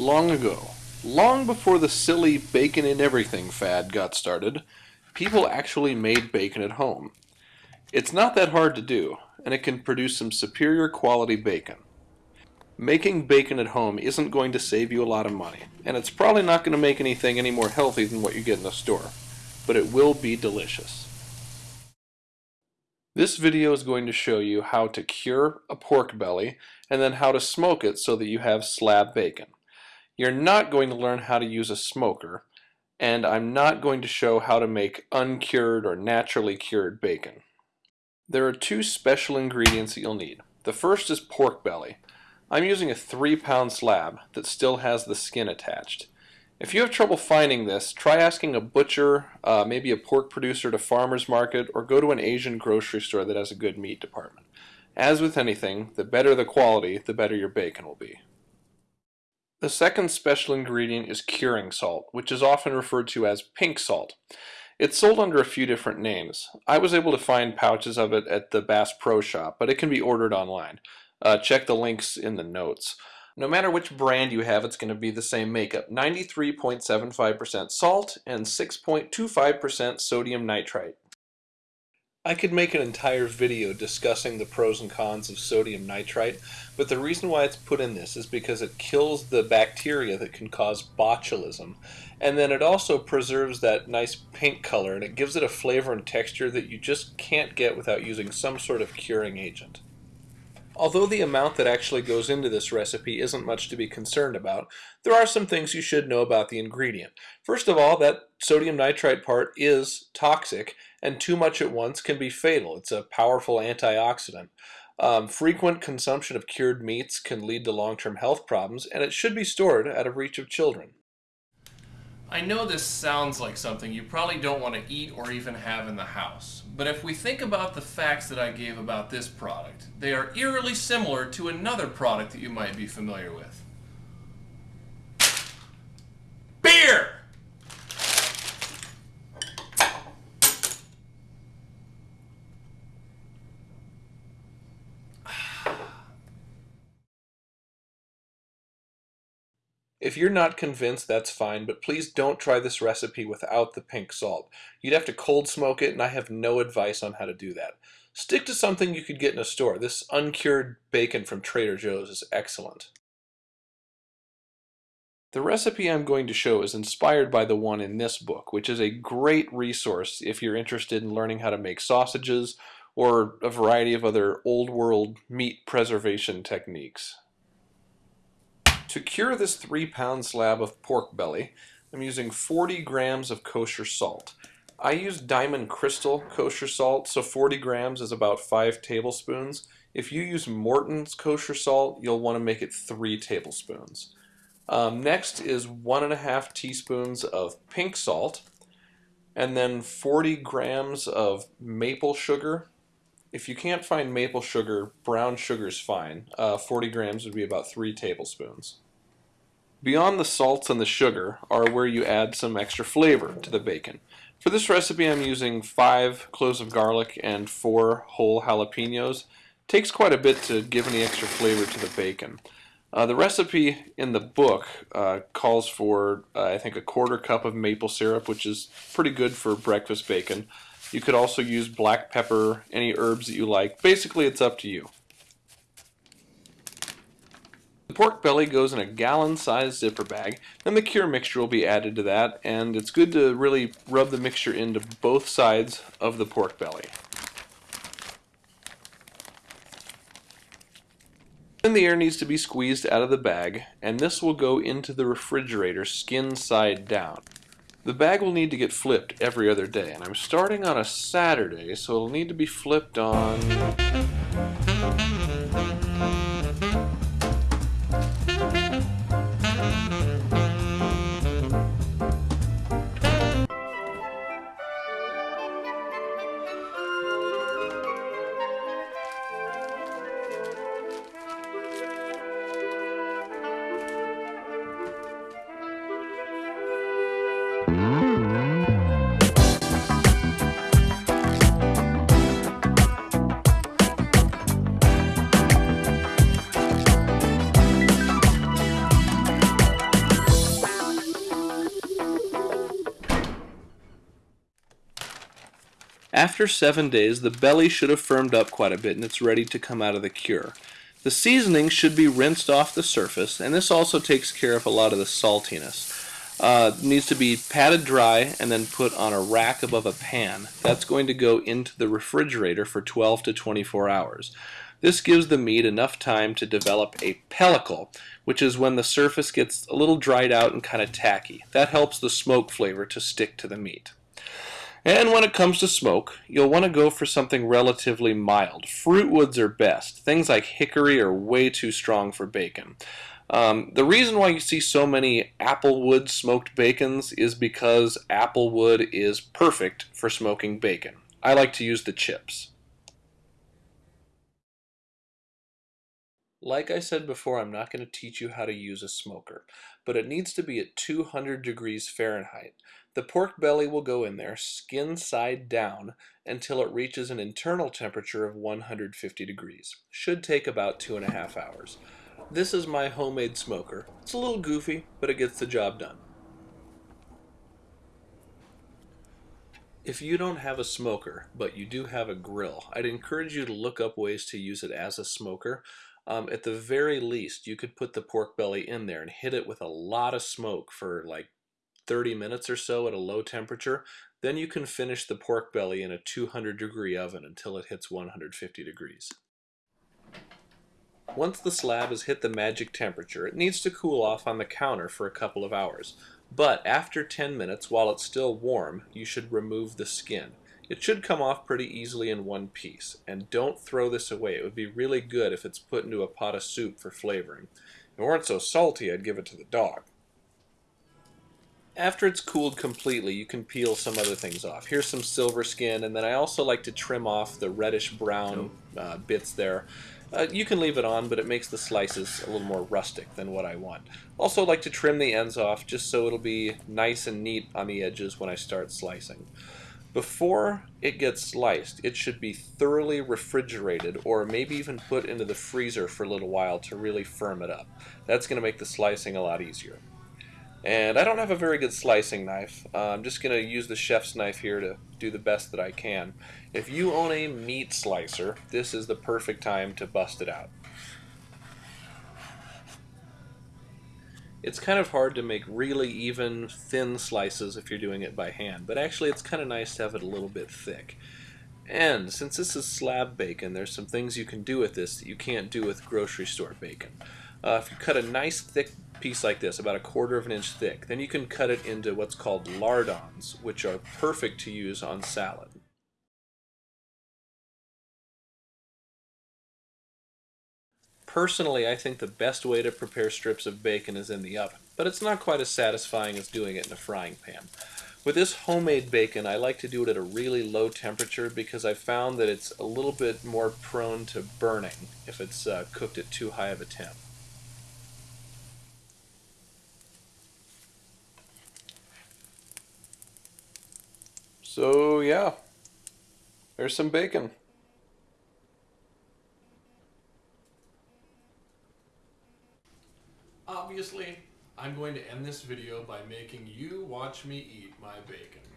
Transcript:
Long ago, long before the silly bacon in everything fad got started, people actually made bacon at home. It's not that hard to do, and it can produce some superior quality bacon. Making bacon at home isn't going to save you a lot of money, and it's probably not going to make anything any more healthy than what you get in the store, but it will be delicious. This video is going to show you how to cure a pork belly and then how to smoke it so that you have slab bacon. You're not going to learn how to use a smoker, and I'm not going to show how to make uncured or naturally cured bacon. There are two special ingredients that you'll need. The first is pork belly. I'm using a 3 pound slab that still has the skin attached. If you have trouble finding this, try asking a butcher, uh, maybe a pork producer at a farmer's market, or go to an Asian grocery store that has a good meat department. As with anything, the better the quality, the better your bacon will be. The second special ingredient is curing salt, which is often referred to as pink salt. It's sold under a few different names. I was able to find pouches of it at the Bass Pro Shop, but it can be ordered online. Uh, check the links in the notes. No matter which brand you have, it's going to be the same makeup. 93.75% salt and 6.25% sodium nitrite. I could make an entire video discussing the pros and cons of sodium nitrite, but the reason why it's put in this is because it kills the bacteria that can cause botulism, and then it also preserves that nice pink color, and it gives it a flavor and texture that you just can't get without using some sort of curing agent. Although the amount that actually goes into this recipe isn't much to be concerned about, there are some things you should know about the ingredient. First of all, that sodium nitrite part is toxic, and too much at once can be fatal. It's a powerful antioxidant. Um, frequent consumption of cured meats can lead to long-term health problems, and it should be stored out of reach of children. I know this sounds like something you probably don't want to eat or even have in the house, but if we think about the facts that I gave about this product, they are eerily similar to another product that you might be familiar with. If you're not convinced, that's fine, but please don't try this recipe without the pink salt. You'd have to cold smoke it, and I have no advice on how to do that. Stick to something you could get in a store. This uncured bacon from Trader Joe's is excellent. The recipe I'm going to show is inspired by the one in this book, which is a great resource if you're interested in learning how to make sausages or a variety of other old world meat preservation techniques. To cure this three pound slab of pork belly, I'm using 40 grams of kosher salt. I use Diamond Crystal kosher salt, so 40 grams is about 5 tablespoons. If you use Morton's kosher salt, you'll want to make it 3 tablespoons. Um, next is 1.5 teaspoons of pink salt, and then 40 grams of maple sugar. If you can't find maple sugar, brown sugar is fine. Uh, 40 grams would be about 3 tablespoons. Beyond the salts and the sugar are where you add some extra flavor to the bacon. For this recipe I'm using 5 cloves of garlic and 4 whole jalapenos. Takes quite a bit to give any extra flavor to the bacon. Uh, the recipe in the book uh, calls for, uh, I think, a quarter cup of maple syrup, which is pretty good for breakfast bacon. You could also use black pepper, any herbs that you like. Basically, it's up to you. The pork belly goes in a gallon-sized zipper bag, then the cure mixture will be added to that, and it's good to really rub the mixture into both sides of the pork belly. Then the air needs to be squeezed out of the bag, and this will go into the refrigerator skin side down. The bag will need to get flipped every other day, and I'm starting on a Saturday, so it'll need to be flipped on... After seven days, the belly should have firmed up quite a bit and it's ready to come out of the cure. The seasoning should be rinsed off the surface, and this also takes care of a lot of the saltiness. Uh, needs to be patted dry and then put on a rack above a pan. That's going to go into the refrigerator for 12 to 24 hours. This gives the meat enough time to develop a pellicle, which is when the surface gets a little dried out and kind of tacky. That helps the smoke flavor to stick to the meat. And when it comes to smoke, you'll want to go for something relatively mild. Fruit woods are best. Things like hickory are way too strong for bacon. Um, the reason why you see so many applewood smoked bacons is because applewood is perfect for smoking bacon. I like to use the chips. Like I said before, I'm not going to teach you how to use a smoker, but it needs to be at 200 degrees Fahrenheit. The pork belly will go in there, skin side down, until it reaches an internal temperature of 150 degrees. Should take about two and a half hours. This is my homemade smoker. It's a little goofy, but it gets the job done. If you don't have a smoker, but you do have a grill, I'd encourage you to look up ways to use it as a smoker. Um, at the very least, you could put the pork belly in there and hit it with a lot of smoke for like 30 minutes or so at a low temperature. Then you can finish the pork belly in a 200 degree oven until it hits 150 degrees. Once the slab has hit the magic temperature, it needs to cool off on the counter for a couple of hours. But after 10 minutes, while it's still warm, you should remove the skin. It should come off pretty easily in one piece, and don't throw this away. It would be really good if it's put into a pot of soup for flavoring. If it weren't so salty, I'd give it to the dog. After it's cooled completely, you can peel some other things off. Here's some silver skin, and then I also like to trim off the reddish brown uh, bits there. Uh, you can leave it on, but it makes the slices a little more rustic than what I want. Also like to trim the ends off just so it'll be nice and neat on the edges when I start slicing. Before it gets sliced, it should be thoroughly refrigerated or maybe even put into the freezer for a little while to really firm it up. That's going to make the slicing a lot easier. And I don't have a very good slicing knife. Uh, I'm just going to use the chef's knife here to do the best that I can. If you own a meat slicer, this is the perfect time to bust it out. It's kind of hard to make really even thin slices if you're doing it by hand, but actually it's kind of nice to have it a little bit thick. And since this is slab bacon, there's some things you can do with this that you can't do with grocery store bacon. Uh, if you cut a nice thick piece like this, about a quarter of an inch thick, then you can cut it into what's called lardons, which are perfect to use on salad. Personally, I think the best way to prepare strips of bacon is in the oven, but it's not quite as satisfying as doing it in a frying pan. With this homemade bacon, I like to do it at a really low temperature because I found that it's a little bit more prone to burning if it's uh, cooked at too high of a temp. So yeah, there's some bacon. Obviously, I'm going to end this video by making you watch me eat my bacon.